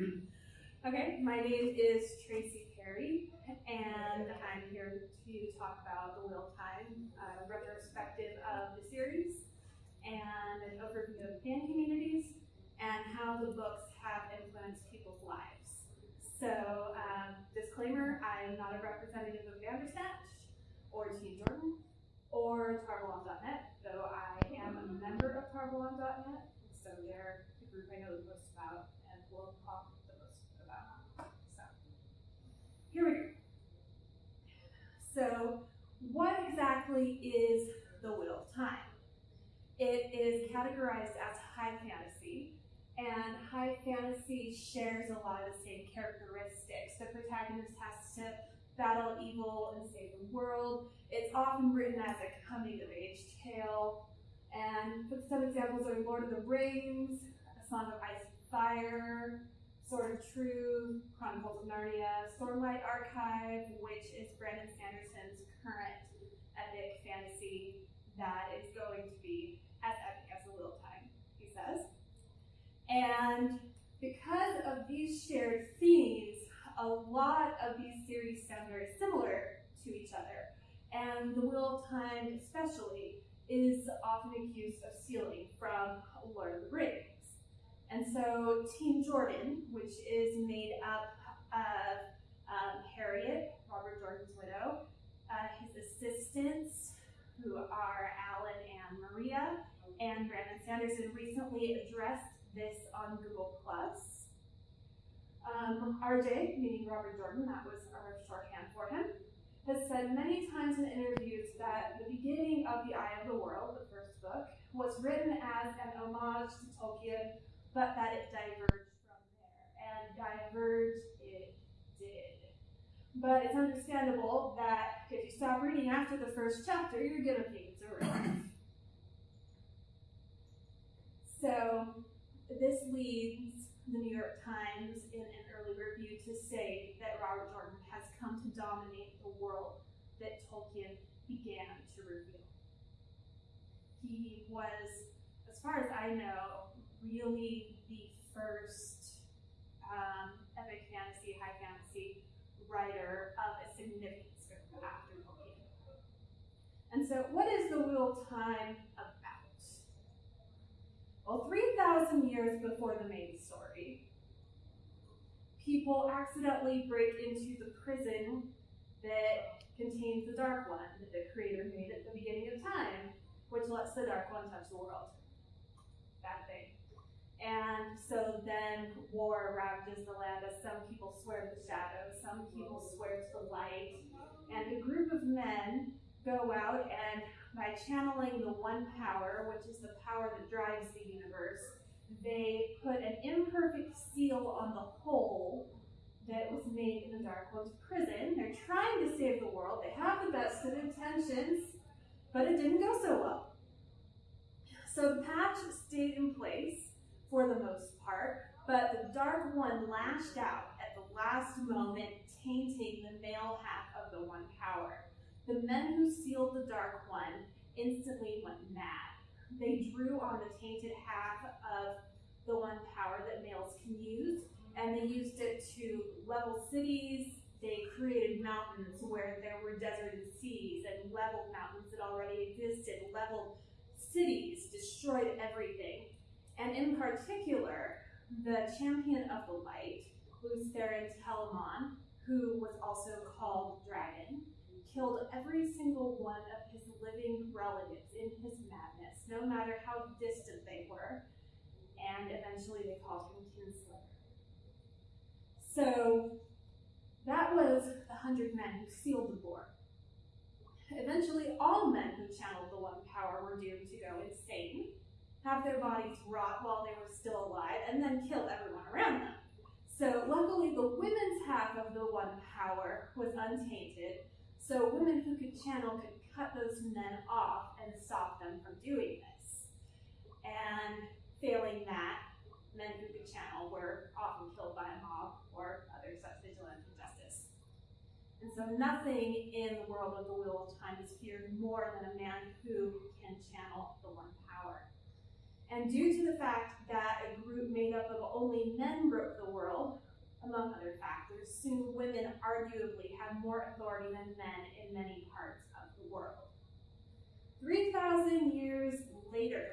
Okay, my name is Tracy Perry, and I'm here to talk about The Wheel Time, a retrospective of the series, and an overview of fan communities, and how the books have influenced people's lives. So, um, disclaimer, I am not a representative of Bandersnatch, or Team Jordan, or Tarvalon.net, though I am a member of Tarvalon.net, so they're the group I know the most about, and will talk the most about. So, here we go. So, what exactly is the Wheel of Time? It is categorized as high fantasy, and high fantasy shares a lot of the same characteristics. The protagonist has to battle evil and save the world. It's often written as a coming of age tale. And some examples are Lord of the Rings, A Song of Ice and Fire, Sword of Truth, Chronicles of Narnia, Stormlight Archive, which is Brandon Sanderson's current epic fantasy that is going to be as epic as the Wheel Time, he says. And because of these shared themes, a lot of these series sound very similar to each other. And The Wheel of Time, especially, is often accused of stealing from Lord of the Rings. And so Team Jordan, which is made up of um, Harriet, Robert Jordan's widow, uh, his assistants, who are Alan and Maria, and Brandon Sanderson recently addressed this on Google Plus. Um, RJ, meaning Robert Jordan, that was our shorthand for him, has said many times in interviews that the beginning of The Eye of the World, the first book, was written as an homage to Tolkien, but that it diverged from there. And diverged it did. But it's understandable that if you stop reading after the first chapter, you're gonna think it's a riff. so this leads the New York Times in an early review to say that Robert Jordan has come to dominate the world that Tolkien began to reveal. He was, as far as I know, really the first um, epic fantasy, high fantasy writer of a significant scope after Tolkien. And so, what is the Wheel of Time about? Well, 3,000 years before the main story, people accidentally break into the prison that contains the Dark One that the Creator made at the beginning of time, which lets the Dark One touch the world. Bad thing. And so then war ravages the land as some people swear to the shadows, some people swear to the light, and a group of men go out and by channeling the one power, which is the power that drives the universe, they put an imperfect seal on the hole that was made in the Dark One's prison. They're trying to save the world. They have the best of intentions, but it didn't go so well. So the patch stayed in place for the most part, but the Dark One lashed out at the last moment, tainting the male half of the One Power. The men who sealed the Dark One instantly went mad. They drew on the tainted half of the One Power that males can use, and they used it to level cities. They created mountains where there were deserted seas and leveled mountains that already existed, leveled cities, destroyed everything. And in particular, the champion of the light, Therin Telamon, who was also called Dragon, killed every single one of his living relatives in his madness, no matter how distant they were, and eventually they called him Kinslayer. So that was the hundred men who sealed the war. Eventually, all men who channeled the One Power were doomed to go insane, have their bodies rot while they were still alive, and then kill everyone around them. So, luckily, the women's half of the One Power was untainted, so women who could channel could cut those men off and stop them from doing this. And failing that, men who could channel were often killed by a mob or other such vigilant injustice. And so nothing in the world of the Wheel of Time is feared more than a man who can channel. And due to the fact that a group made up of only men broke the world, among other factors, soon women arguably had more authority than men in many parts of the world. 3,000 years later,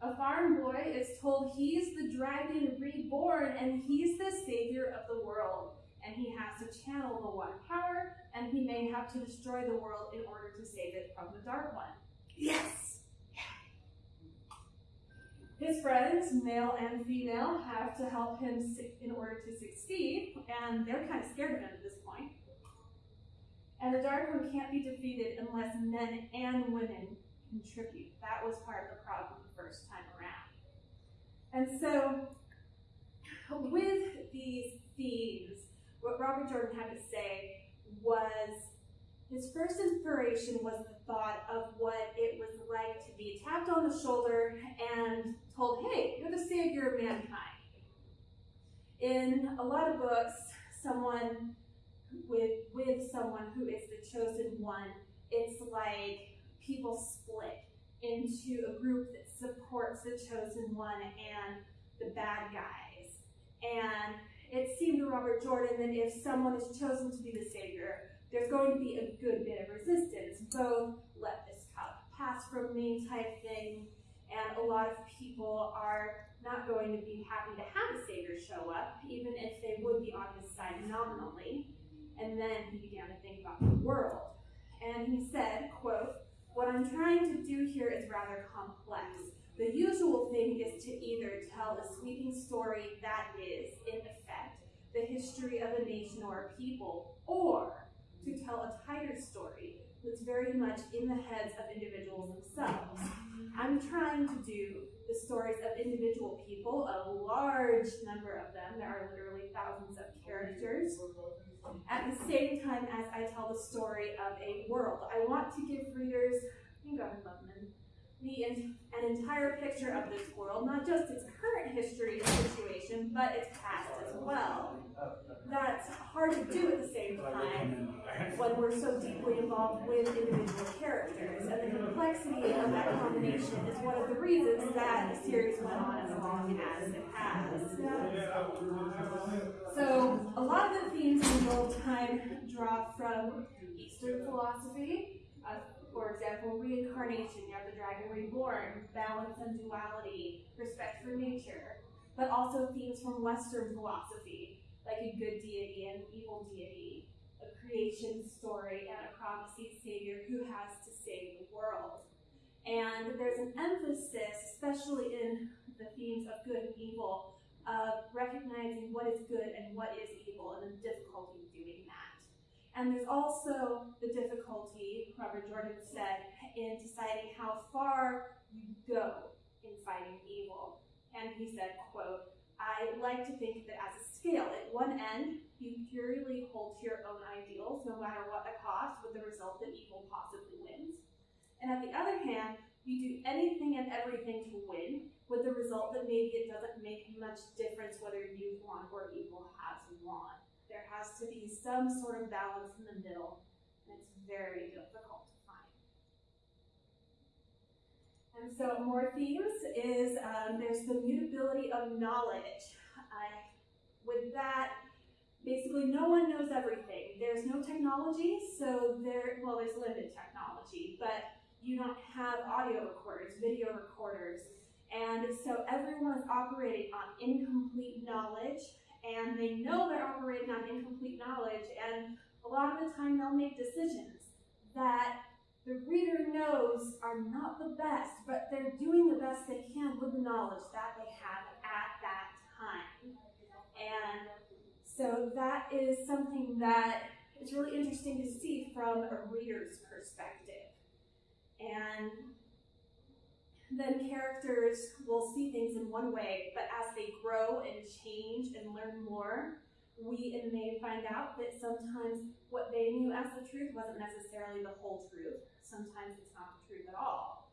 a farm boy is told he's the dragon reborn and he's the savior of the world. And he has to channel the one power, and he may have to destroy the world in order to save it from the dark one. Yes. His friends, male and female, have to help him in order to succeed, and they're kind of scared of him at this point. And the Dark One can't be defeated unless men and women contribute. That was part of the problem the first time around. And so, with these themes, what Robert Jordan had to say was his first inspiration was the thought of what it was like to be tapped on the shoulder and told, hey, you're the savior of mankind. In a lot of books, someone with with someone who is the chosen one, it's like people split into a group that supports the chosen one and the bad guys. And it seemed to Robert Jordan that if someone is chosen to be the savior, there's going to be a good bit of resistance, both let this cup pass from me type thing, and a lot of people are not going to be happy to have a savior show up, even if they would be on his side nominally. And then he began to think about the world. And he said, quote, what I'm trying to do here is rather complex. The usual thing is to either tell a sweeping story that is, in effect, the history of a nation or a people, or to tell a tighter story that's very much in the heads of individuals themselves. I'm trying to do the stories of individual people, a large number of them. There are literally thousands of characters. At the same time as I tell the story of a world, I want to give readers, you got Lubman, the an entire picture of this world, not just its current history and situation, but its past as well. That's hard to do at the same time when we're so deeply involved with individual characters. And the complexity of that combination is one of the reasons that the series went on as long as it has. So a lot of the themes in the old Time draw from Eastern philosophy, for example, reincarnation, you have the dragon reborn, balance and duality, respect for nature, but also themes from Western philosophy, like a good deity and an evil deity, a creation story, and a promising savior who has to save the world. And there's an emphasis, especially in the themes of good and evil, of recognizing what is good and what is evil and the difficulty of doing that. And there's also the difficulty, Robert Jordan said, in deciding how far you go in fighting evil. And he said, quote, I like to think it as a scale. At one end, you purely hold to your own ideals, no matter what the cost, with the result that evil possibly wins. And at the other hand, you do anything and everything to win, with the result that maybe it doesn't make much difference whether you've won or evil has won. There has to be some sort of balance in the middle, and it's very difficult to find. And so more themes is um, there's the mutability of knowledge. Uh, with that, basically no one knows everything. There's no technology, so there, well, there's limited technology, but you don't have audio recorders, video recorders, and so everyone is operating on incomplete knowledge and they know they're operating on incomplete knowledge, and a lot of the time they'll make decisions that the reader knows are not the best, but they're doing the best they can with the knowledge that they have at that time. And so that is something that is really interesting to see from a reader's perspective. And then characters will see things in one way, but as they grow and change and learn more, we and they find out that sometimes what they knew as the truth wasn't necessarily the whole truth. Sometimes it's not the truth at all.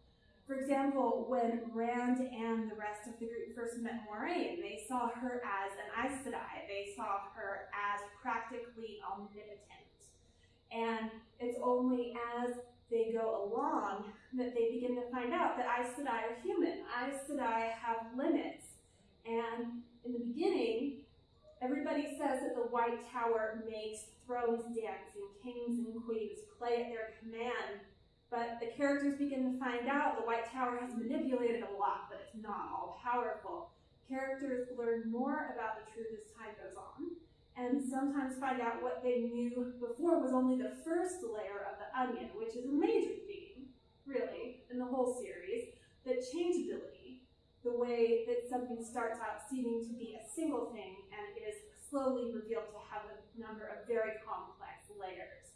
For example, when Rand and the rest of the group first met Moiraine, they saw her as an Aes Sedai. They saw her as practically omnipotent. And it's only as they go along that they begin to find out that Aes Sedai are human. Aes Sedai have limits. And in the beginning, everybody says that the White Tower makes thrones dance and kings and queens play at their command. But the characters begin to find out the White Tower has manipulated a lot, but it's not all powerful. Characters learn more about the truth as time goes on, and sometimes find out what they knew before was only the first layer of the onion, which is a major theme, really, in the whole series, that changeability, the way that something starts out seeming to be a single thing and is slowly revealed to have a number of very complex layers.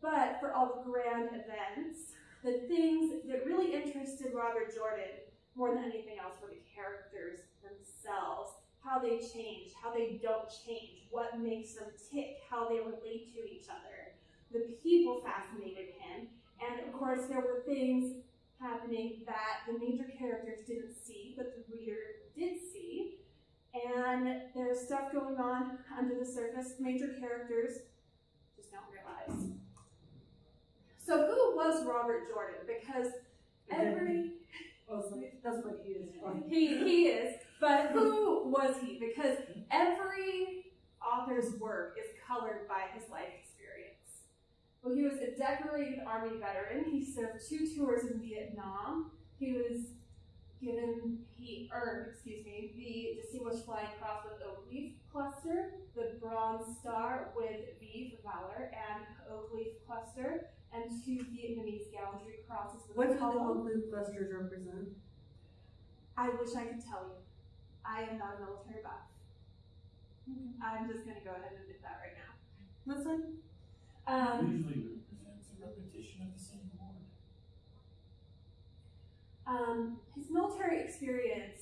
But for all the grand events, the things that really interested Robert Jordan more than anything else were the characters themselves, how they change, how they don't change, what makes them tick, how they relate to each other. The people fascinated him, and of course there were things happening that the major characters didn't see, but the reader did see. And there's stuff going on under the surface, major characters just don't realize. So who was Robert Jordan? Because every Oh, that's what he is. he, he is, but who was he? Because every author's work is colored by his life experience. Well, he was a decorated Army veteran. He served two tours in Vietnam. He was given, he earned, excuse me, the Distinguished Flying Cross with Oak Leaf Cluster, the Bronze Star with V for Valor, and Oak Leaf Cluster, and two Vietnamese Gallantry Crosses with What do the Column. oak leaf clusters represent? I wish I could tell you. I am not a military buff. I'm just gonna go ahead and admit that right now. That's fine. Um, Usually represents a repetition of the same word. um, his military experience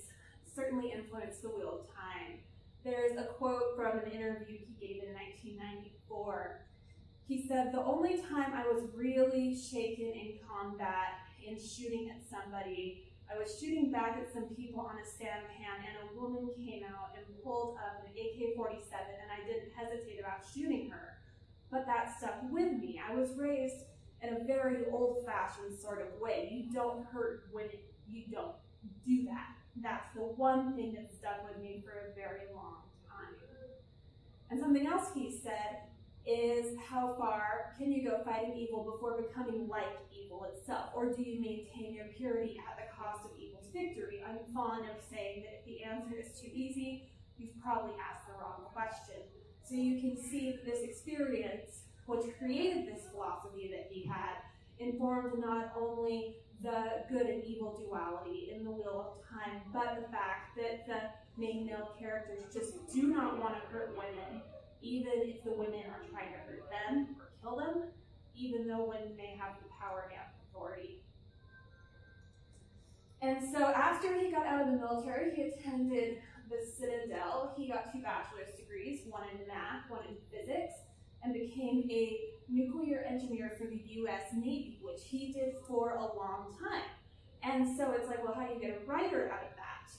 certainly influenced the Wheel of Time. There's a quote from an interview he gave in 1994. He said, The only time I was really shaken in combat in shooting at somebody, I was shooting back at some people on a sampan, and a woman came out and pulled up an AK 47, and I didn't hesitate about shooting her. But that stuck with me. I was raised in a very old fashioned sort of way. You don't hurt women, you don't do that. That's the one thing that stuck with me for a very long time. And something else he said is how far can you go fighting evil before becoming like evil itself? Or do you maintain your purity at the cost of evil's victory? I'm fond of saying that if the answer is too easy, you've probably asked the wrong question. So you can see that this experience, which created this philosophy that he had, informed not only the good and evil duality in the Wheel of Time, but the fact that the main male characters just do not want to hurt women, even if the women are trying to hurt them or kill them, even though women may have the power and authority. And so after he got out of the military, he attended the Citadel. He got two bachelor's degrees, one in math, one in physics, and became a nuclear engineer for the US Navy, which he did for a long time. And so it's like, well, how do you get a writer out of that?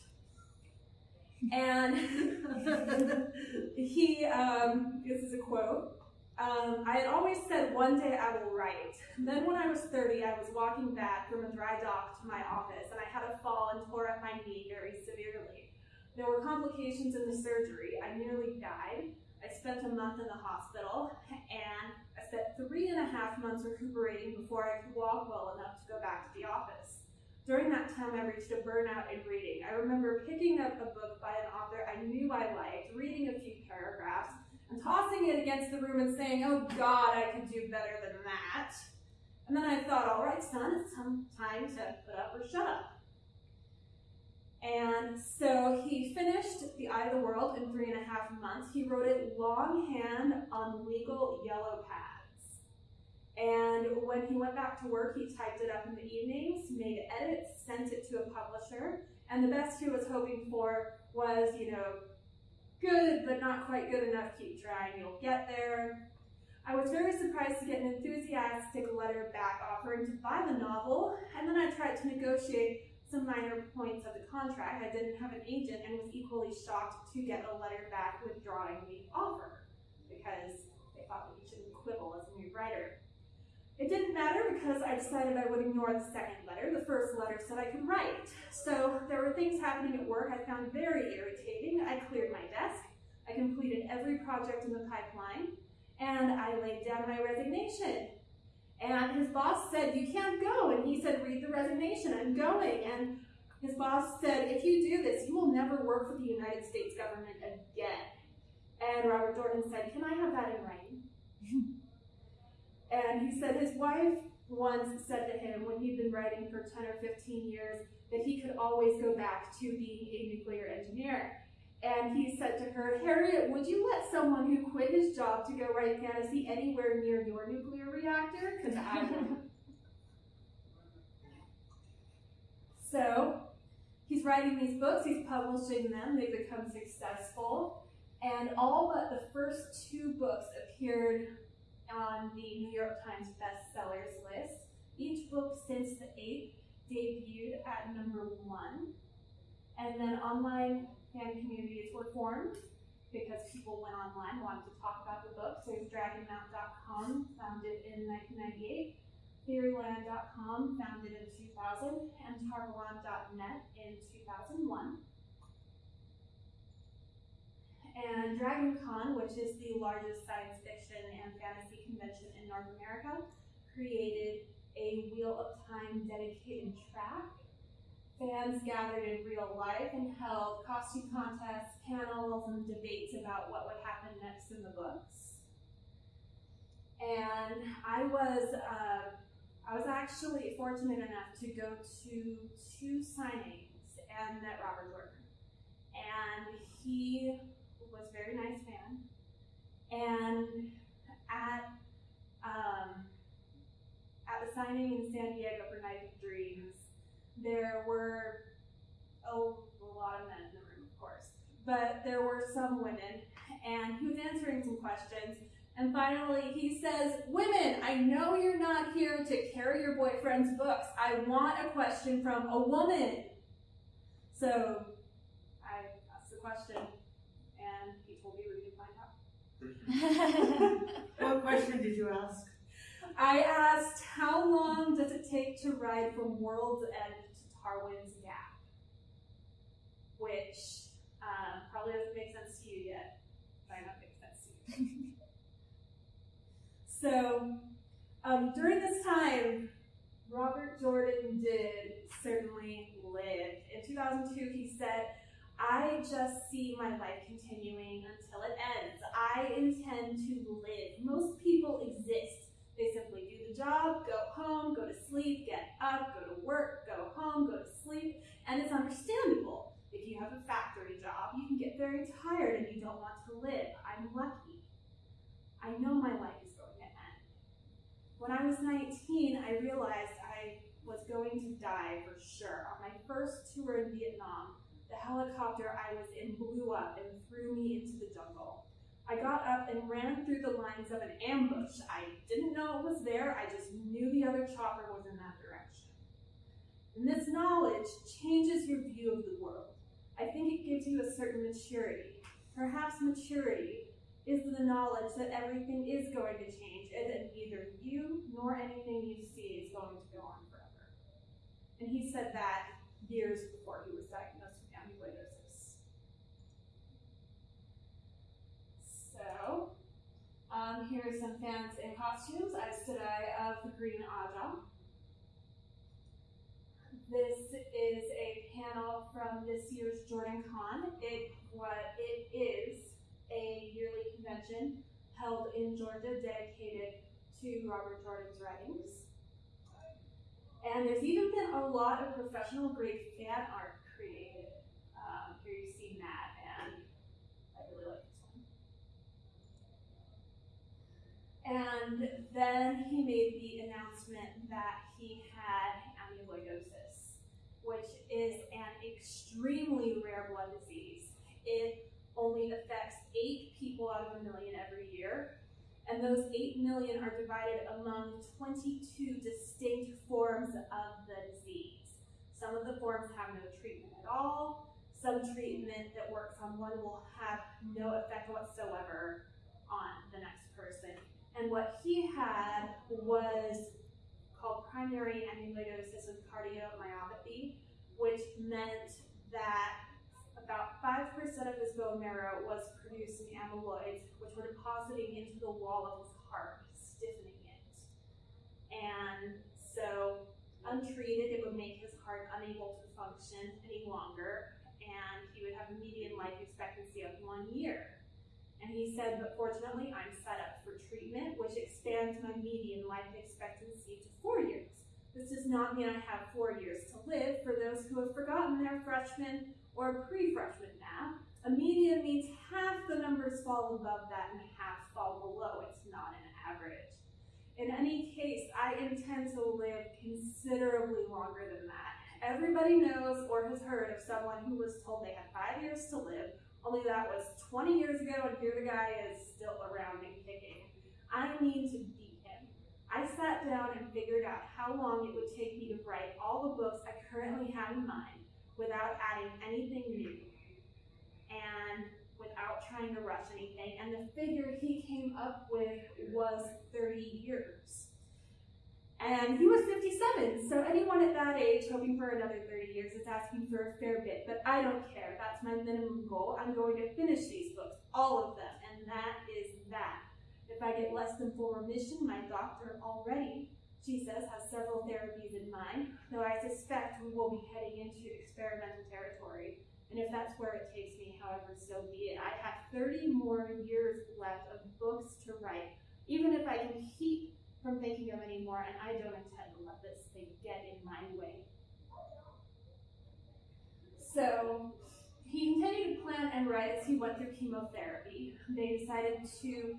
And he, um, this is a quote. Um, I had always said one day I will write. Then when I was 30, I was walking back from a dry dock to my office and I had a fall and tore up my knee very severely. There were complications in the surgery. I nearly died. I spent a month in the hospital and I spent three and a half months recuperating before I could walk well enough to go back to the office. During that time, I reached a burnout in reading. I remember picking up a book by an author I knew I liked, reading a few paragraphs, and tossing it against the room and saying, Oh God, I could do better than that. And then I thought, All right, son, it's time to put up or shut up. And so he finished The Eye of the World in three and a half months. He wrote it longhand on legal yellow pads. And when he went back to work, he typed it up in the evenings, made edits, sent it to a publisher. And the best he was hoping for was, you know, good, but not quite good enough. Keep trying, you'll get there. I was very surprised to get an enthusiastic letter back offering to buy the novel, and then I tried to negotiate some minor points of the contract. I didn't have an agent and was equally shocked to get a letter back withdrawing the offer because they thought that shouldn't quibble as a new writer. It didn't matter because I decided I would ignore the second letter. The first letter said I could write. So there were things happening at work I found very irritating. I cleared my desk. I completed every project in the pipeline, and I laid down my resignation. And his boss said, You can't go. And he said, Read the resignation. I'm going. And his boss said, If you do this, you will never work for the United States government again. And Robert Jordan said, Can I have that in writing? and he said his wife once said to him when he'd been writing for 10 or 15 years that he could always go back to being a nuclear engineer. And he said to her, Harriet, would you let someone who quit his job to go write fantasy anywhere near your nuclear reactor? Because I wouldn't. so he's writing these books, he's publishing them, they become successful. And all but the first two books appeared on the New York Times bestsellers list. Each book since the eighth debuted at number one. And then online fan communities were formed because people went online, wanted to talk about the books. There's dragonmount.com, founded in 1998, theoryland.com, founded in 2000, and tarvalon.net in 2001. And DragonCon, which is the largest science fiction and fantasy convention in North America, created a Wheel of Time dedicated track. Fans gathered in real life and held costume contests, panels, and debates about what would happen next in the books. And I was, uh, I was actually fortunate enough to go to two signings and met Robert Jordan. And he was a very nice man. And at um, at the signing in San Diego for Knife of Dreams, there were a, a lot of men in the room, of course, but there were some women, and he was answering some questions. And finally, he says, Women, I know you're not here to carry your boyfriend's books. I want a question from a woman. So I asked the question, and he told me we could find out. What question did you ask? I asked, how long does it take to ride from World's End to Tarwin's Gap? Which um, probably doesn't make sense to you yet. Might not make sense to you. so, um, during this time, Robert Jordan did certainly live. In 2002, he said, I just see my life continuing until it ends. I intend to live. Most people exist. They simply do the job, go home, go to sleep, get up, go to work, go home, go to sleep, and it's understandable. If you have a factory job, you can get very tired and you don't want to live. I'm lucky. I know my life is going to end. When I was 19, I realized I was going to die for sure. On my first tour in Vietnam, helicopter I was in blew up and threw me into the jungle. I got up and ran through the lines of an ambush. I didn't know it was there, I just knew the other chopper was in that direction. And this knowledge changes your view of the world. I think it gives you a certain maturity. Perhaps maturity is the knowledge that everything is going to change and that neither you nor anything you see is going to go on forever. And he said that years before he was diagnosed with amyloidosis. So, um, here are some fans in costumes. I stood I of the Green Ajah. This is a panel from this year's Jordan Con. It what it is a yearly convention held in Georgia dedicated to Robert Jordan's writings. And there's even been a lot of professional grade fan art created. Um, here you see Mat, and I really like this one. And then he made the announcement that he had amyloidosis, which is an extremely rare blood disease. It only affects eight people out of a million every year, and those 8 million are divided among 22 distinct forms of the disease. Some of the forms have no treatment at all. Some treatment that works on one will have no effect whatsoever on the next person. And what he had was called primary amyloidosis with cardiomyopathy, which meant that about 5% of his bone marrow was producing amyloids, which were depositing into the wall of his heart, stiffening it. And so, untreated, it would make his heart unable to function any longer, and he would have a median life expectancy of one year. He said, but fortunately, I'm set up for treatment, which expands my median life expectancy to four years. This does not mean I have four years to live. For those who have forgotten their freshman or pre-freshman math, a median means half the numbers fall above that and half fall below. It's not an average. In any case, I intend to live considerably longer than that. Everybody knows or has heard of someone who was told they had five years to live, only that was 20 years ago, and here the guy is still around and kicking. I need to beat him. I sat down and figured out how long it would take me to write all the books I currently have in mind without adding anything new and without trying to rush anything. And the figure he came up with was 30 years. And he was 57, so anyone at that age hoping for another 30 years is asking for a fair bit, but I don't care. That's my minimum goal. I'm going to finish these books, all of them, and that is that. If I get less than full remission, my doctor already, she says, has several therapies in mind, though I suspect we will be heading into experimental territory. And if that's where it takes me, however, so be it. I have 30 more years left of books to write, even if I can keep from thinking of anymore, and I don't intend to let this thing get in my way. So he continued to plan and write as he went through chemotherapy. They decided to,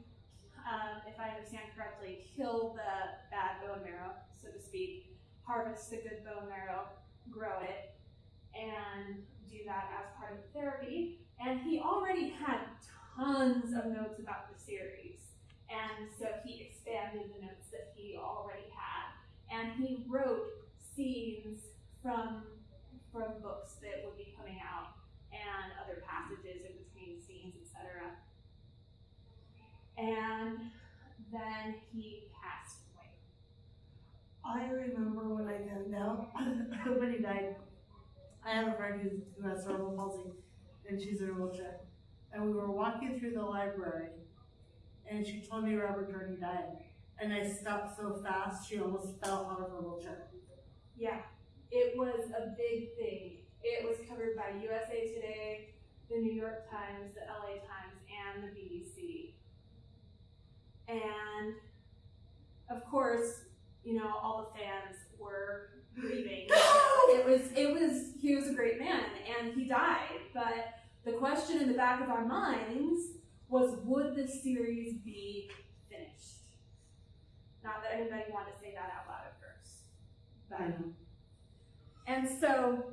um, if I understand correctly, kill the bad bone marrow, so to speak, harvest the good bone marrow, grow it, and do that as part of the therapy. And he already had tons of notes about the series. And so he expanded the notes that he already had. And he wrote scenes from from books that would be coming out and other passages in between scenes, etc. And then he passed away. I remember when I found out when he died. I have a friend who's, who has cerebral palsy, and she's in a wheelchair. And we were walking through the library, and she told me Robert Jordan died. And I stopped so fast, she almost fell out of her wheelchair. Yeah, it was a big thing. It was covered by USA Today, the New York Times, the LA Times, and the BBC. And of course, you know, all the fans were grieving. it was it was he was a great man and he died. But the question in the back of our minds was would the series be finished? Not that anybody wanted to say that out loud at first. But I know. and so,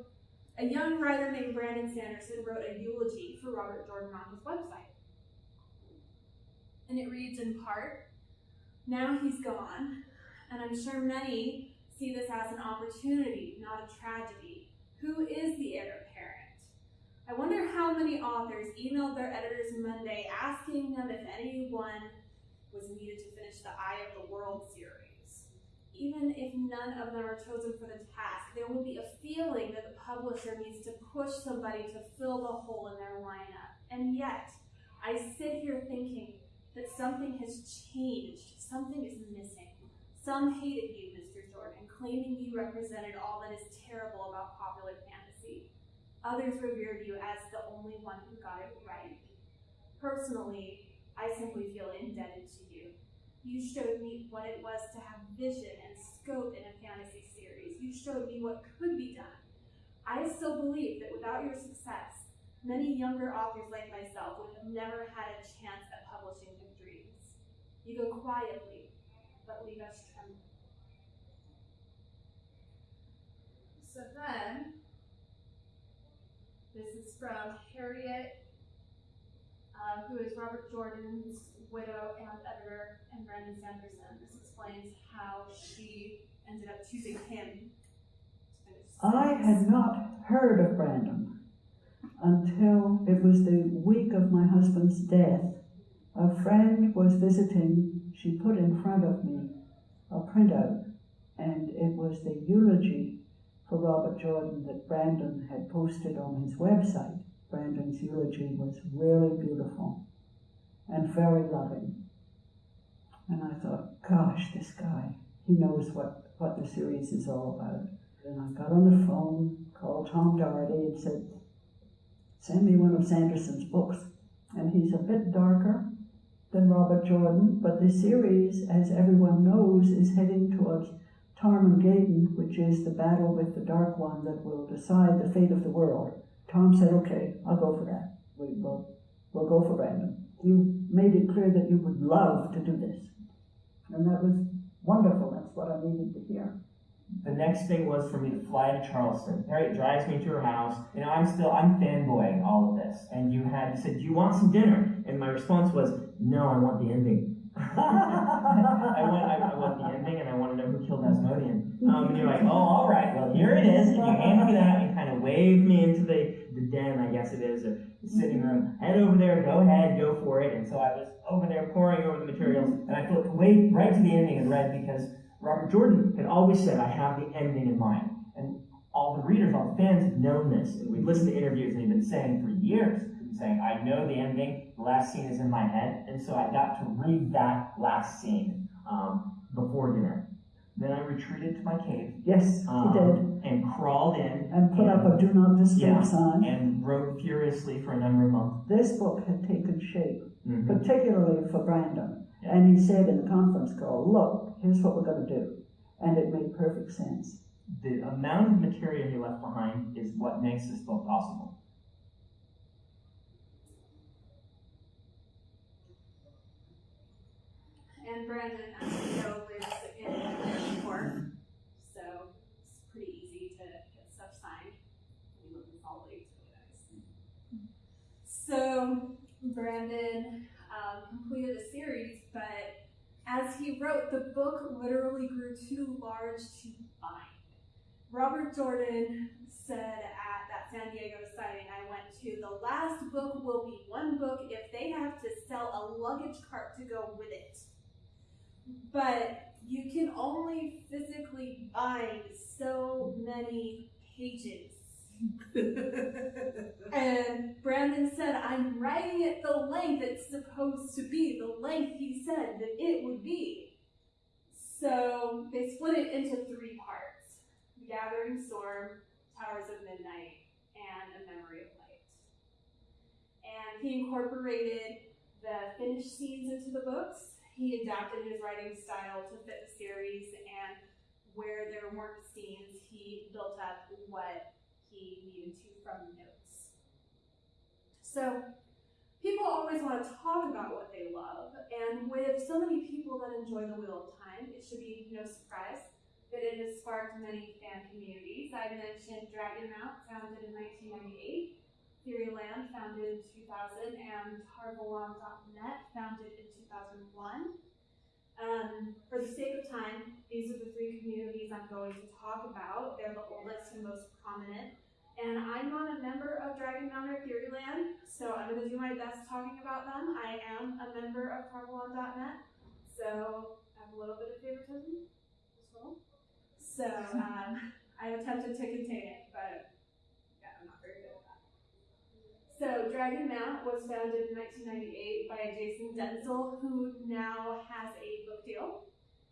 a young writer named Brandon Sanderson wrote a eulogy for Robert Jordan on his website. And it reads in part Now he's gone, and I'm sure many see this as an opportunity, not a tragedy. Who is the heir? I wonder how many authors emailed their editors Monday asking them if anyone was needed to finish the Eye of the World series even if none of them are chosen for the task, there will be a feeling that the publisher needs to push somebody to fill the hole in their lineup. And yet, I sit here thinking that something has changed, something is missing. Some hated you, Mr. Jordan, claiming you represented all that is terrible about. Others revered you as the only one who got it right. Personally, I simply feel indebted to you. You showed me what it was to have vision and scope in a fantasy series. You showed me what could be done. I still believe that without your success, many younger authors like myself would have never had a chance at publishing their dreams. You go quietly, but leave us trembling. So then, this is from Harriet, uh, who is Robert Jordan's widow and editor, and Brandon Sanderson. This explains how she ended up choosing him to finish the I had not heard of Brandon until it was the week of my husband's death. A friend was visiting, she put in front of me a printout, and it was the eulogy for Robert Jordan that Brandon had posted on his website. Brandon's eulogy was really beautiful and very loving. And I thought, gosh, this guy, he knows what, what the series is all about. And I got on the phone, called Tom Doherty, and said, send me one of Sanderson's books. And he's a bit darker than Robert Jordan, but the series, as everyone knows, is heading towards Tarmon Gai'don, which is the battle with the Dark One that will decide the fate of the world. Tom said, okay, I'll go for that. We will, we'll go for Brandon. You made it clear that you would love to do this. And that was wonderful. That's what I needed to hear. The next thing was for me to fly to Charleston. Harriet drives me to her house. You know, I'm still, I'm fanboying all of this. And you had, you said, do you want some dinner? And my response was, no, I want the ending. I want the ending and I want to know who killed Asmodean. Um, and you're like, oh, all right, well, here it is. You handed me that and kind of wave me into the, the den, I guess it is, or the sitting room. Head over there, go ahead, go for it. And so I was over there pouring over the materials and I flipped way right to the ending and read because Robert Jordan had always said, I have the ending in mind. And all the readers, all the fans have known this. And we've listened to interviews and he'd been saying for years, saying, I know the ending, the last scene is in my head. And so I got to read that last scene um, before dinner. Then I retreated to my cave Yes, he um, did. and crawled in And put up a do not disturb Yeah. sign. and wrote furiously for a number of months. This book had taken shape, Mhm. particularly for Brandon. Yeah. And he said in the conference call, look, here's what we're going to do. And it made perfect sense. The amount of material he left behind is what makes this book possible. And Brandon, know, lives in New York, so it's pretty easy to get stuff signed. We live in Salt Lake, really nice. So Brandon um, completed the series, but as he wrote, the book literally grew too large to bind. Robert Jordan said at that San Diego signing I went to, the last book will be one book if they have to sell a luggage cart to go with it. But you can only physically bind so many pages. And Brandon said, I'm writing it the length it's supposed to be, the length he said that it would be. So they split it into three parts The Gathering Storm, Towers of Midnight, and A Memory of Light. And he incorporated the finished scenes into the books. He adapted his writing style to fit the series, and where there weren't scenes, he built up what he needed to from notes. So, people always want to talk about what they love, and with so many people that enjoy the Wheel of Time, it should be no surprise that it has sparked many fan communities. I mentioned Dragonmount, founded in 1998, Theoryland, founded in 2000, and Tarvalon.net, founded in 2001. Um, for the sake of time, these are the three communities I'm going to talk about. They're the oldest and most prominent. And I'm not a member of Dragonmount or Theoryland, so I'm going to do my best talking about them. I am a member of Tarvalon.net, so I have a little bit of favoritism as well. So um, I've attempted to contain it, but yeah, I'm not very good at that. So Dragon Mount was founded in 1998 by Jason Denzel, who now has a book deal,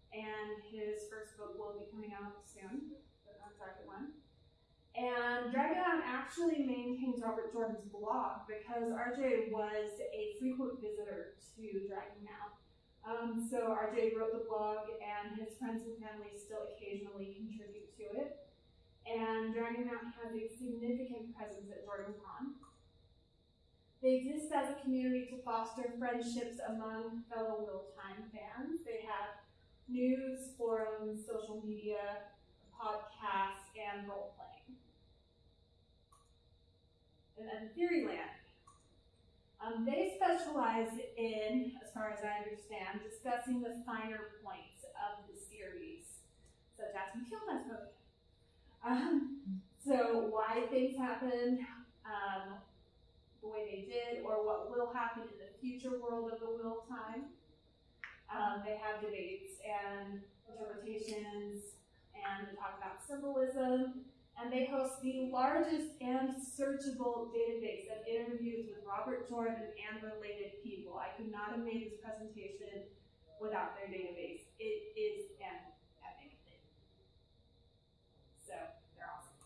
and his first book will be coming out soon, the Dragon One. And Dragon Mount actually maintains Robert Jordan's blog because RJ was a frequent visitor to Dragon Mount. Um, so RJ wrote the blog, and his friends and family still occasionally contribute to it. And Dragon Mount has a significant presence at Jordan Con. They exist as a community to foster friendships among fellow of Time fans. They have news, forums, social media, podcasts, and role playing. And then Theoryland. Um, they specialize in, as far as I understand, discussing the finer points of the series, such as killed Asmodean. Um, so why things happened, um, the way they did, or what will happen in the future world of the of Time. Um, they have debates and interpretations, and they talk about symbolism, and they host the largest and searchable database of interviews with Robert Jordan and related people. I could not have made this presentation without their database. It is an epic thing. So they're awesome.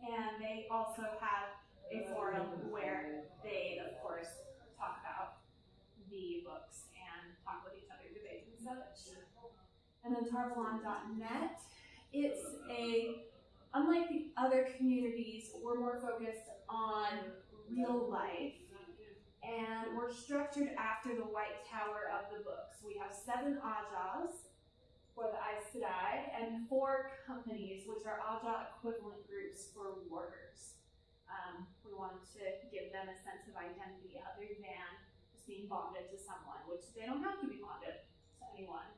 And they also have a forum where they, of course, talk about the books and talk with each other, debate and such. And then TarValon.net, it's a, unlike the other communities, we're more focused on real life. And we're structured after the White Tower of the books. We have seven Ajahs for the Aes Sedai and four companies, which are Ajah equivalent groups for warders. Um, we wanted to give them a sense of identity other than just being bonded to someone, which they don't have to be bonded to anyone.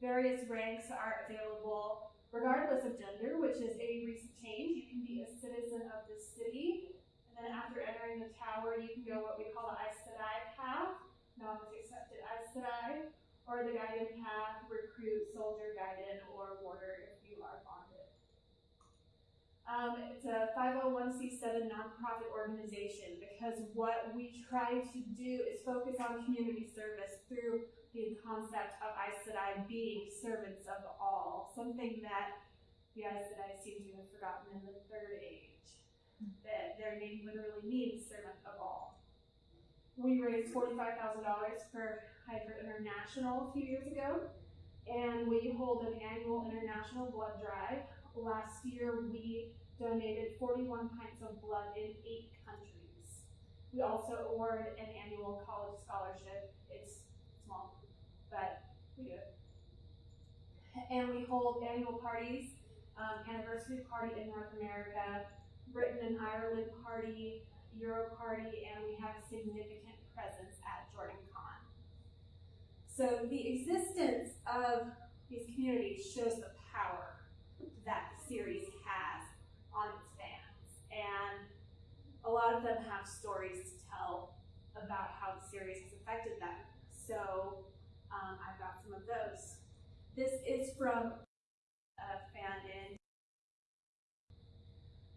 Various ranks are available regardless of gender, which is a recent change. You can be a citizen of the city, and then after entering the tower, you can go what we call the Aes Sedai path, known as accepted Aes Sedai, or the guided path, recruit, soldier, guided, or warder if you are bonded. Um, it's a 501c7 nonprofit organization because what we try to do is focus on community service through the concept of Aes Sedai being servants of all, something that the Aes Sedai seem to have forgotten in the Third Age, that their name literally means servant of all. We raised $45,000 for Heifer International a few years ago, and we hold an annual international blood drive last year we donated 41 pints of blood in eight countries. We also award an annual college scholarship. It's small, but we do it. And we hold annual parties, um, anniversary party in North America, Britain and Ireland party, Euro party, and we have significant presence at Jordan Con. So the existence of these communities shows the power series has on its fans. And a lot of them have stories to tell about how the series has affected them. So um, I've got some of those. This is from a fan in.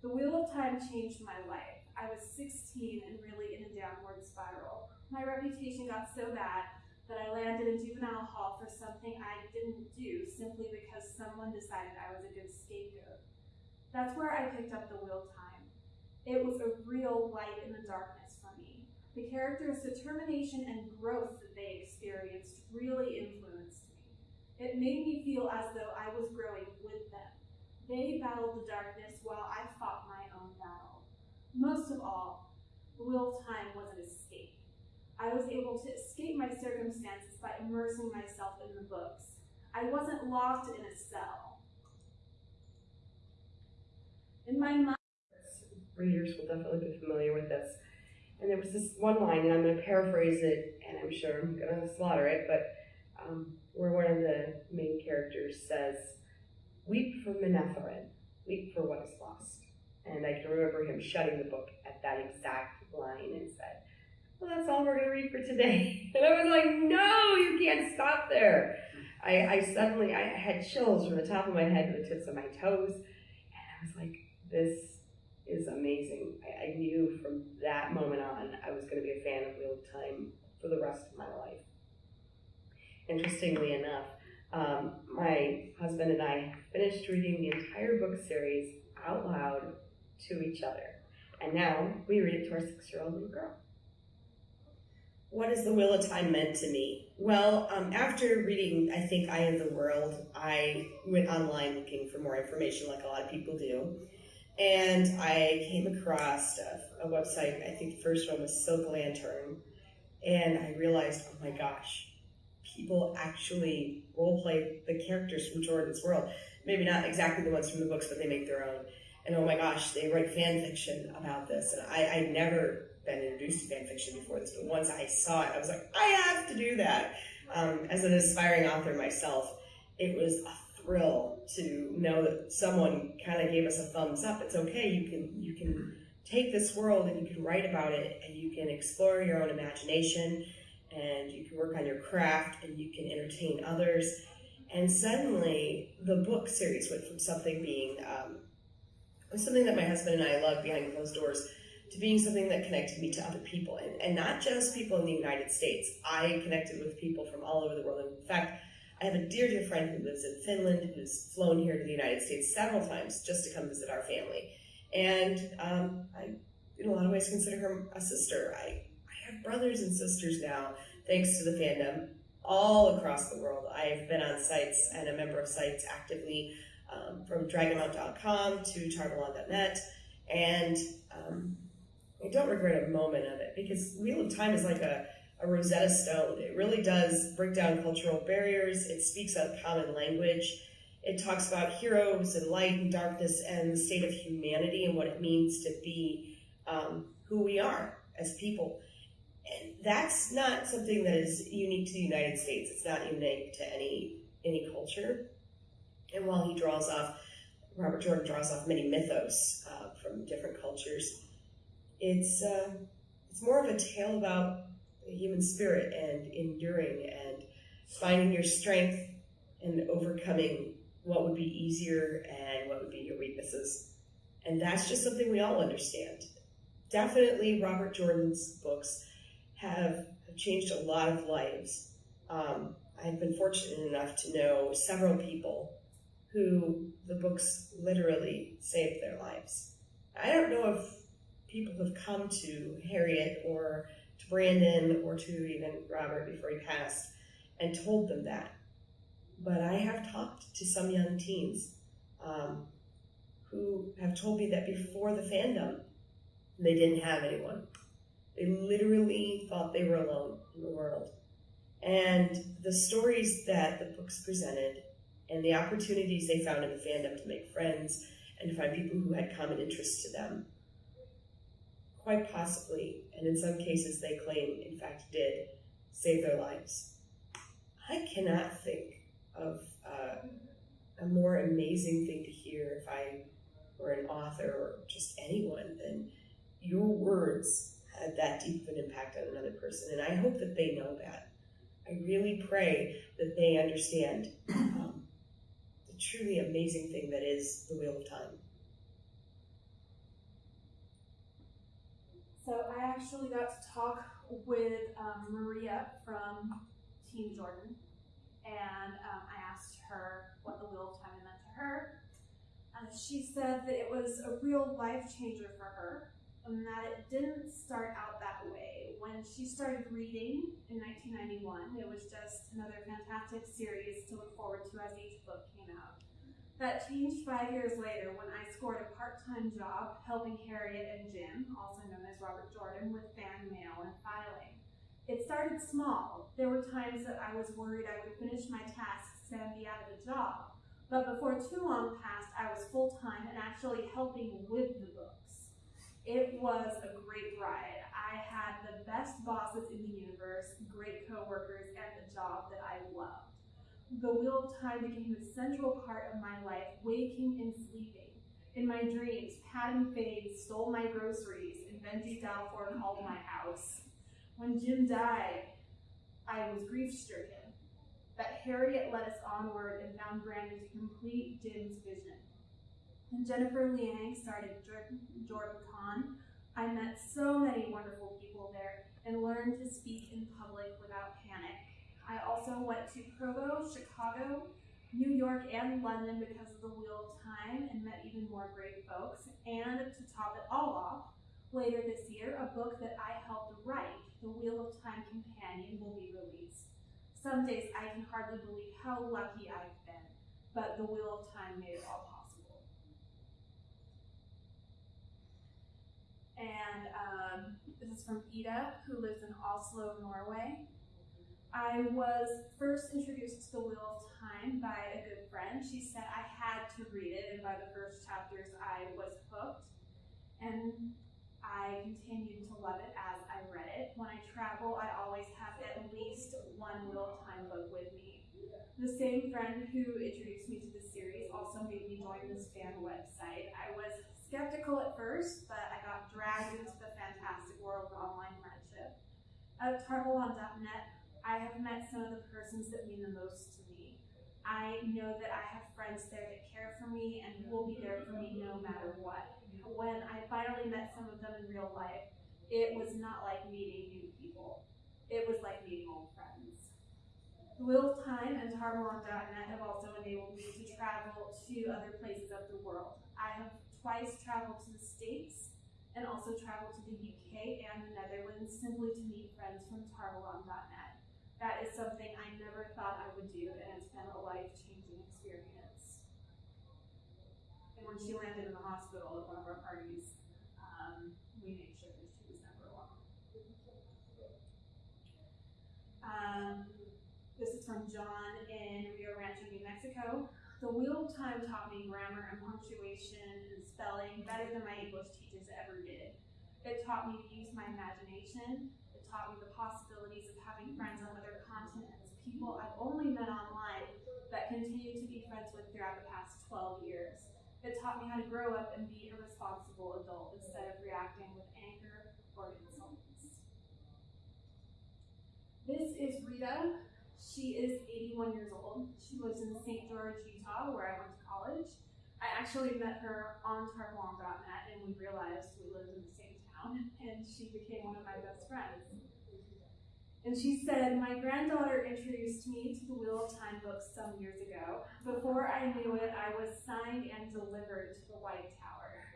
The Wheel of Time changed my life. I was 16 and really in a downward spiral. My reputation got so bad that I landed in juvenile hall for something I didn't do simply because someone decided I was a good scapegoat. That's where I picked up the wheel time. It was a real light in the darkness for me. The characters' determination and growth that they experienced really influenced me. It made me feel as though I was growing with them. They battled the darkness while I fought my own battle. Most of all, wheel time was an escape. I was able to escape my circumstances by immersing myself in the books. I wasn't locked in a cell. In my mind, readers will definitely be familiar with this. And there was this one line, and I'm going to paraphrase it, and I'm sure I'm going to slaughter it, but um, where one of the main characters says, Weep for Manetheren, weep for what is lost. And I can remember him shutting the book at that exact line and said, Well, that's all we're going to read for today. And I was like, No, you can't stop there. I, I suddenly I had chills from the top of my head to the tips of my toes, and I was like, This is amazing. I, I knew from that moment on I was going to be a fan of of Time for the rest of my life. Interestingly enough, um, my husband and I finished reading the entire book series out loud to each other. And now we read it to our six year old little girl. What has the Wheel of Time meant to me? Well, um, after reading, I think, Eye of the World, I went online looking for more information, like a lot of people do. And I came across a, a website, I think the first one was Silk Lantern. And I realized, oh my gosh, people actually role play the characters from Jordan's world. Maybe not exactly the ones from the books, but they make their own. And oh my gosh, they write fan fiction about this. And I, I'd never been introduced to fan fiction before this, but once I saw it, I was like, I have to do that. Um, as an aspiring author myself, it was a thrill to know that someone kind of gave us a thumbs up. It's okay. You can you can take this world and you can write about it and you can explore your own imagination and you can work on your craft and you can entertain others. And suddenly, the book series went from something being um, was something that my husband and I loved behind closed doors to being something that connected me to other people and, and not just people in the United States. I connected with people from all over the world. In fact, I have a dear, dear friend who lives in Finland who's flown here to the United States several times just to come visit our family. And um, I, in a lot of ways, consider her a sister. I, I have brothers and sisters now, thanks to the fandom, all across the world. I've been on sites and a member of sites actively um, from dragonmount.com to TarValon.net. And um, I don't regret a moment of it because Wheel of Time is like a, a Rosetta Stone. It really does break down cultural barriers. It speaks a common language. It talks about heroes and light and darkness and the state of humanity and what it means to be um, who we are as people. And that's not something that is unique to the United States. It's not unique to any any culture. And while he draws off, Robert Jordan draws off many mythos uh, from different cultures it's uh, it's more of a tale about the human spirit and enduring and finding your strength and overcoming what would be easier and what would be your weaknesses. And that's just something we all understand. Definitely, Robert Jordan's books have, have changed a lot of lives. Um, I've been fortunate enough to know several people who the books literally saved their lives. I don't know if people have come to Harriet or to Brandon or to even Robert before he passed and told them that. But I have talked to some young teens um, who have told me that before the fandom, they didn't have anyone. They literally thought they were alone in the world. And the stories that the books presented and the opportunities they found in the fandom to make friends and to find people who had common interests to them quite possibly, and in some cases they claim, in fact, did save their lives. I cannot think of uh, a more amazing thing to hear if I were an author or just anyone than your words had that deep of an impact on another person. And I hope that they know that. I really pray that they understand um, the truly amazing thing that is the Wheel of Time. So I actually got to talk with um, Maria from Team Jordan, and um, I asked her what the Wheel of Time meant to her. And she said that it was a real life changer for her, and that it didn't start out that way. When she started reading in 1991, it was just another fantastic series to look forward to as each book came out. That changed five years later when I scored a part-time job helping Harriet and Jim, also known as Robert Jordan, with fan mail and filing. It started small. There were times that I was worried I would finish my tasks and be out of a job. But before too long passed, I was full-time and actually helping with the books. It was a great ride. I had the best bosses in the universe, great coworkers, and a job that I loved the wheel of time became the central part of my life, waking and sleeping. In my dreams, Padan Fain stole my groceries, and Benji Dalfor called my house. When Jim died, I was grief stricken. But Harriet led us onward and found Brandon to complete Jim's vision. When Jennifer Liang started Jordan Con, I met so many wonderful people there and learned to speak in public without panic. I also went to Provo, Chicago, New York, and London because of the Wheel of Time and met even more great folks. And to top it all off, later this year, a book that I helped write, The Wheel of Time Companion, will be released. Some days I can hardly believe how lucky I've been, but the Wheel of Time made it all possible. And um, this is from Ida, who lives in Oslo, Norway. I was first introduced to the Wheel of Time by a good friend. She said I had to read it, and by the first chapters, I was hooked. And I continued to love it as I read it. When I travel, I always have at least one Wheel of Time book with me. The same friend who introduced me to the series also made me join this fan website. I was skeptical at first, but I got dragged into the fantastic world of online friendship. At TarValon.net, I have met some of the persons that mean the most to me. I know that I have friends there that care for me and will be there for me no matter what. When I finally met some of them in real life, it was not like meeting new people. It was like meeting old friends. Of Time and TarValon.net have also enabled me to travel to other places of the world. I have twice traveled to the States and also traveled to the UK and the Netherlands simply to meet friends from TarValon.net. That is something I never thought I would do, and it's been a life-changing experience. And when she landed in the hospital at one of our parties, um, we made sure that she was never alone. Um, this is from John in Rio Rancho, New Mexico. The Wheel of Time taught me grammar and punctuation and spelling better than my English teachers ever did. It taught me to use my imagination. Taught me the possibilities of having friends on other continents, people I've only met online that continue to be friends with throughout the past 12 years. It taught me how to grow up and be a responsible adult instead of reacting with anger or insults. This is Rita. She is 81 years old. She lives in St. George, Utah, where I went to college. I actually met her on TarValon.net and we realized we lived in the same town and she became one of my best friends. And she said, My granddaughter introduced me to the Wheel of Time books some years ago. Before I knew it, I was signed and delivered to the White Tower.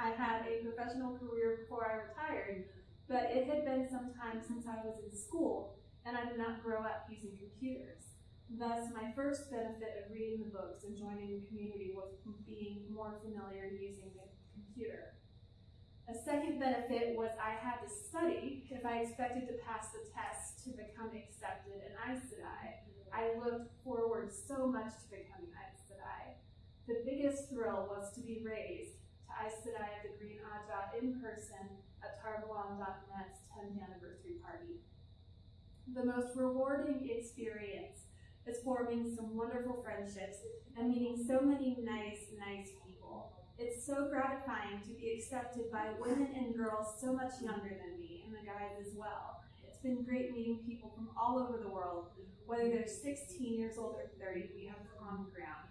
I had a professional career before I retired, but it had been some time since I was in school, and I did not grow up using computers. Thus, my first benefit of reading the books and joining the community was being more familiar using the computer. A second benefit was I had to study if I expected to pass the test to become accepted in Aes Sedai. I looked forward so much to becoming Aes Sedai. The biggest thrill was to be raised to Aes Sedai of the Green Ajah in person at TarValon.net's 10th anniversary party. The most rewarding experience is forming some wonderful friendships and meeting so many nice, nice. It's so gratifying to be accepted by women and girls so much younger than me, and the guys as well. It's been great meeting people from all over the world, whether they're 16 years old or 30, we have common ground.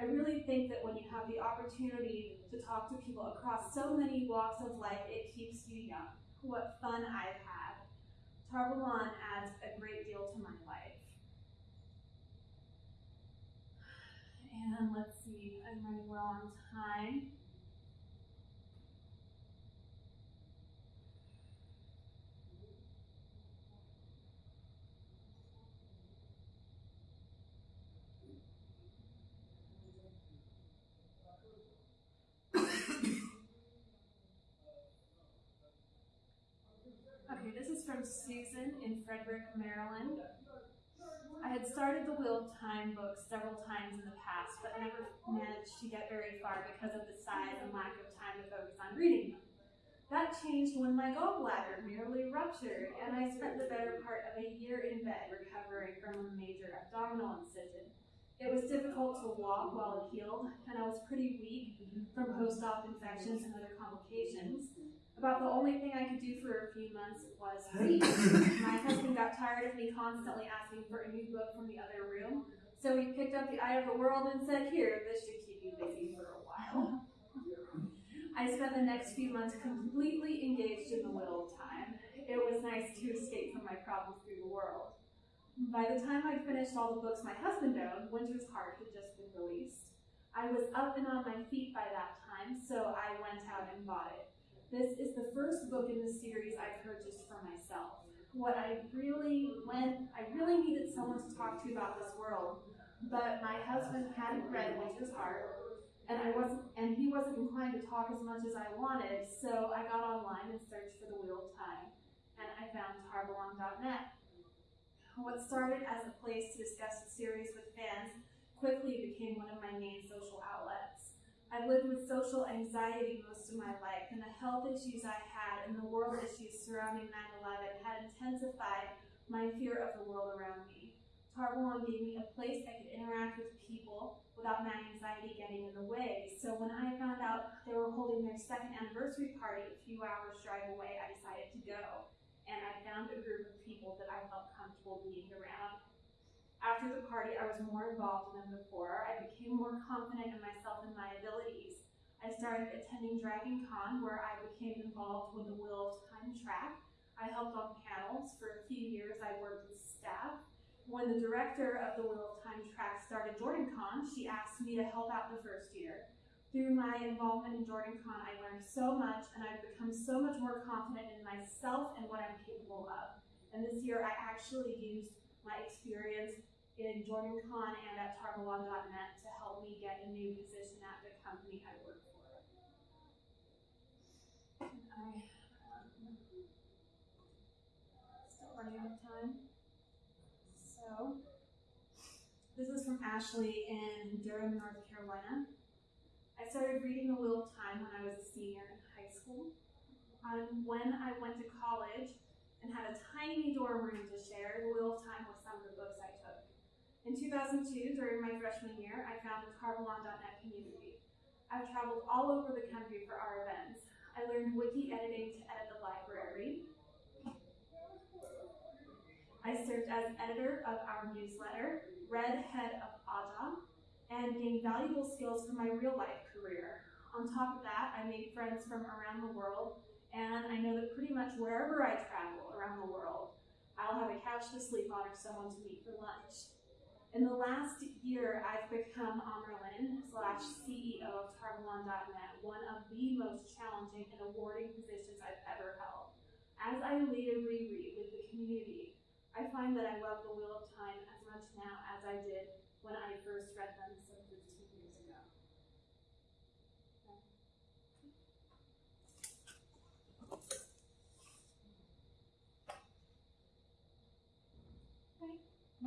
I really think that when you have the opportunity to talk to people across so many walks of life, it keeps you young. What fun I've had. TarValon adds a great deal to my life. And let's see, I'm running well on time. Okay, this is from Susan in Frederick, Maryland. I had started the Wheel of Time book several times in the past, but never managed to get very far because of the size and lack of time to focus on reading them. That changed when my gallbladder nearly ruptured, and I spent the better part of a year in bed recovering from a major abdominal incision. It was difficult to walk while it healed, and I was pretty weak from post-op infections and other complications. About the only thing I could do for a few months was read. My husband got tired of me constantly asking for a new book from the other room, so he picked up The Eye of the World and said, Here, this should keep you busy for a while. I spent the next few months completely engaged in the Wheel of Time. It was nice to escape from my problems through the world. By the time I'd finished all the books my husband owned, Winter's Heart had just been released. I was up and on my feet by that time, so I went out and bought it. This is the first book in the series I purchased for myself. What I really went, I really needed someone to talk to about this world, but my husband hadn't read Winter's Heart, and I wasn't, and he wasn't inclined to talk as much as I wanted. So I got online and searched for the Wheel of Time, and I found TarValon.net. What started as a place to discuss the series with fans quickly became one of my main social outlets. I've lived with social anxiety most of my life, and the health issues I had and the world issues surrounding 9 11 had intensified my fear of the world around me. TarValon gave me a place I could interact with people without my anxiety getting in the way. So when I found out they were holding their second anniversary party a few hours drive away, I decided to go. And I found a group of people that I felt comfortable being around. After the party, I was more involved than before. I became more confident in myself and my abilities. I started attending Dragon Con, where I became involved with the Wheel of Time track. I helped on panels. For a few years, I worked with staff. When the director of the Wheel of Time track started JordanCon, she asked me to help out the first year. Through my involvement in JordanCon, I learned so much and I've become so much more confident in myself and what I'm capable of. And this year, I actually used my experience in JordanCon and at TarValon.net to help me get a new position at the company I work for. And I, um, still running out of time. So, this is from Ashley in Durham, North Carolina. I started reading Wheel of Time when I was a senior in high school. Um, when I went to college and had a tiny dorm room to share, Wheel Time was some of the books I. In 2002, during my freshman year, I found the TarValon.net community. I've traveled all over the country for our events. I learned wiki editing to edit the library. I served as editor of our newsletter, read head of Ajah, and gained valuable skills for my real life career. On top of that, I made friends from around the world, and I know that pretty much wherever I travel around the world, I'll have a couch to sleep on or someone to meet for lunch. In the last year, I've become Amyrlin slash CEO of TarValon.net, one of the most challenging and awarding positions I've ever held. As I later reread with the community, I find that I love the Wheel of Time as much now as I did when I first read them some 15 years ago.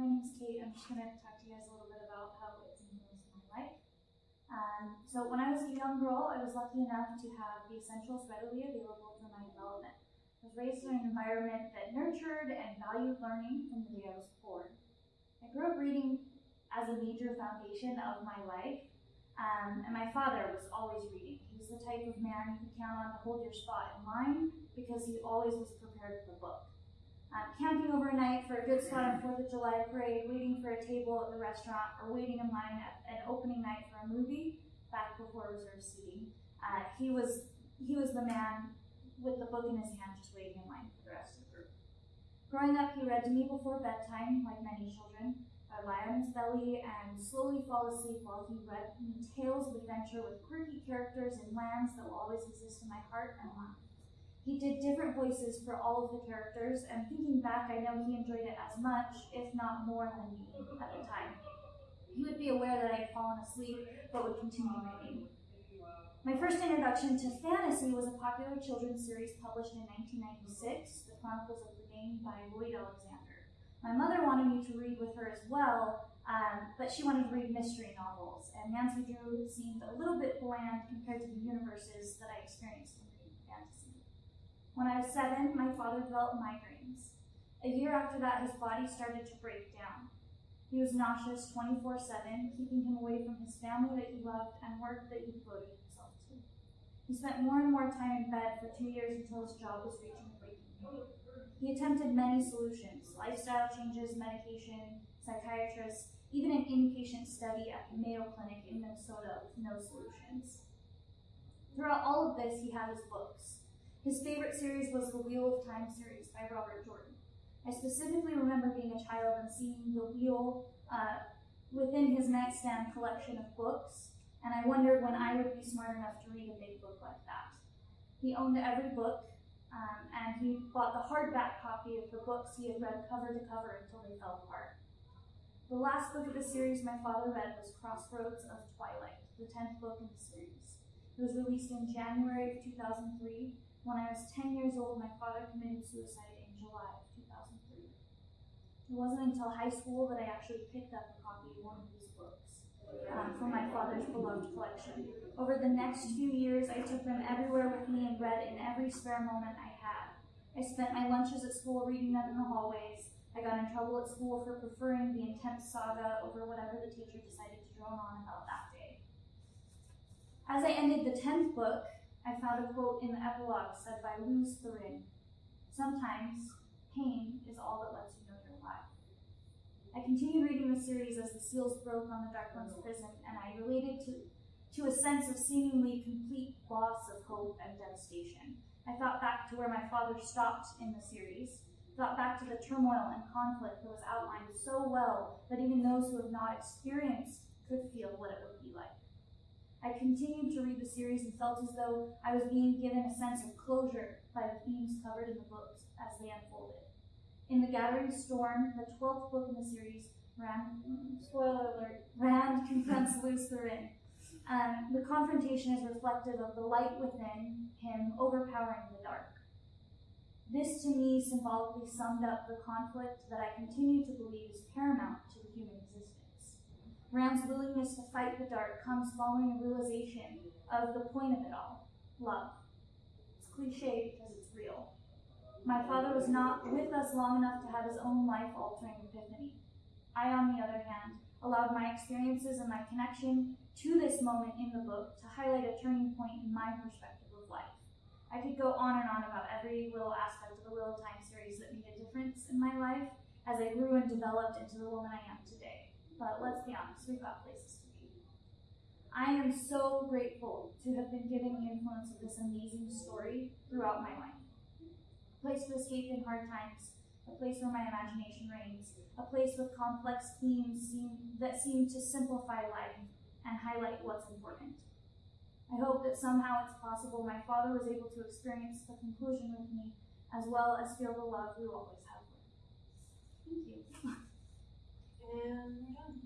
My name's Kate. I'm just going to talk to you guys a little bit about how it's influenced my life. Um, so, when I was a young girl, I was lucky enough to have the essentials readily available for my development. I was raised in an environment that nurtured and valued learning from the day I was born. I grew up reading as a major foundation of my life, um, and my father was always reading. He was the type of man you could count on to hold your spot in line because he always was prepared for the book uh, camping overnight for a good spot on Fourth of July parade, waiting for a table at the restaurant, or waiting in line at an opening night for a movie back before reserved seating. Uh, he was he was the man with the book in his hand, just waiting in line for the rest of the group. Growing up, he read to me before bedtime, like many children. I'd lie on his belly and slowly fall asleep while he read me tales of adventure with quirky characters and lands that will always exist in my heart and mind. He did different voices for all of the characters, and thinking back, I know he enjoyed it as much, if not more, than me at the time. He would be aware that I had fallen asleep, but would continue reading. My first introduction to fantasy was a popular children's series published in 1996, The Chronicles of Prydain by Lloyd Alexander. My mother wanted me to read with her as well, um, but she wanted to read mystery novels, and Nancy Drew seemed a little bit bland compared to the universes that I experienced. When I was seven, my father developed migraines. A year after that, his body started to break down. He was nauseous 24 7, keeping him away from his family that he loved and work that he devoted himself to. He spent more and more time in bed for two years until his job was reaching breaking point. He attempted many solutions lifestyle changes, medication, psychiatrists, even an inpatient study at the Mayo Clinic in Minnesota with no solutions. Throughout all of this, he had his books. His favorite series was the Wheel of Time series by Robert Jordan. I specifically remember being a child and seeing the wheel uh, within his nightstand collection of books, and I wondered when I would be smart enough to read a big book like that. He owned every book, um, and he bought the hardback copy of the books he had read cover to cover until they fell apart. The last book of the series my father read was Crossroads of Twilight, the 10th book in the series. It was released in January of 2003 when I was 10 years old, my father committed suicide in July of 2003. It wasn't until high school that I actually picked up a copy of one of these books um, from my father's beloved collection. Over the next few years, I took them everywhere with me and read in every spare moment I had. I spent my lunches at school reading them in the hallways. I got in trouble at school for preferring the intense saga over whatever the teacher decided to drone on about that day. As I ended the 10th book, I found a quote in the epilogue said by Lews Therin Sometimes pain is all that lets you know you're alive. I continued reading the series as the seals broke on the Dark One's prison, and I related to, to a sense of seemingly complete loss of hope and devastation. I thought back to where my father stopped in the series, thought back to the turmoil and conflict that was outlined so well that even those who have not experienced could feel what it would be like. I continued to read the series and felt as though I was being given a sense of closure by the themes covered in the books as they unfolded. In The Gathering Storm, the 12th book in the series, Rand, spoiler alert, Rand confronts Lews Therin. Um, the confrontation is reflective of the light within him overpowering the dark. This to me symbolically summed up the conflict that I continue to believe is paramount to the human. Rand's willingness to fight the dark comes following a realization of the point of it all love. It's cliche because it's real. My father was not with us long enough to have his own life altering epiphany. I, on the other hand, allowed my experiences and my connection to this moment in the book to highlight a turning point in my perspective of life. I could go on and on about every little aspect of the of Time series that made a difference in my life as I grew and developed into the woman I am today. But let's be honest, we've got places to be. I am so grateful to have been given the influence of this amazing story throughout my life. A place to escape in hard times, a place where my imagination reigns, a place with complex themes seem, that seem to simplify life and highlight what's important. I hope that somehow it's possible my father was able to experience the conclusion with me as well as feel the love we always have. Thank you. And we're done.